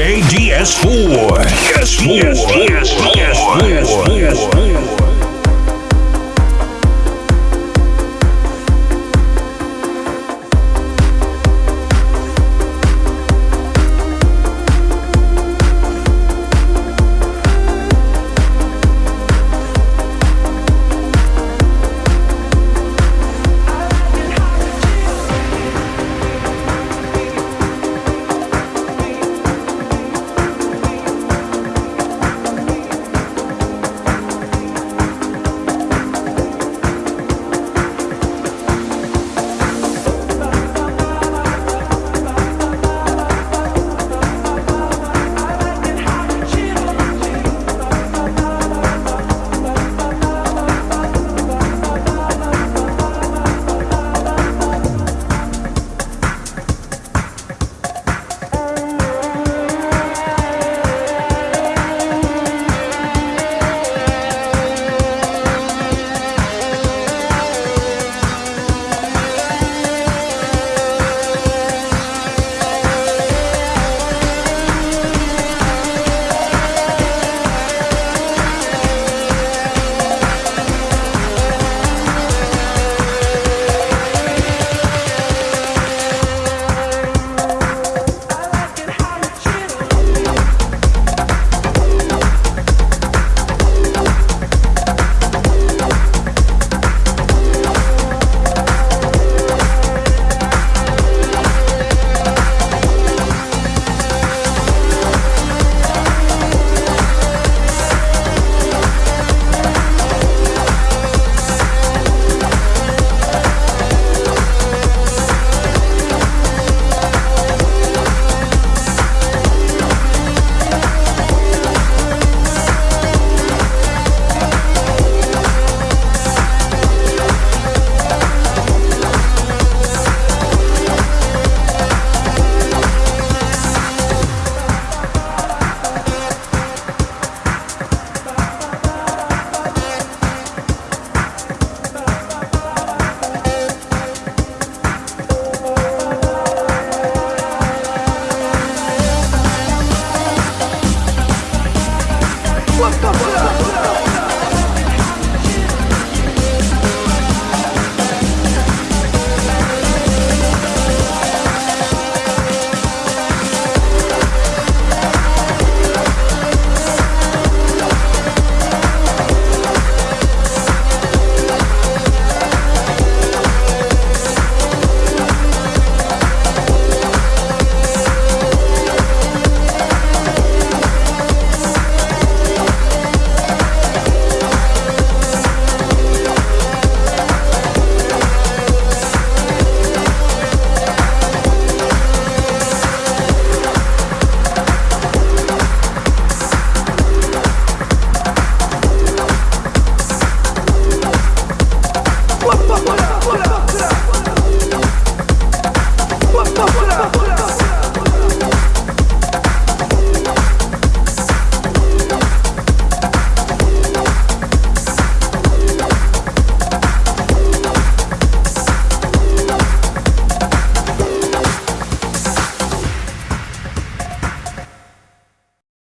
DJ DS4. DS4. DS4. DS4. DS4. DS4. up.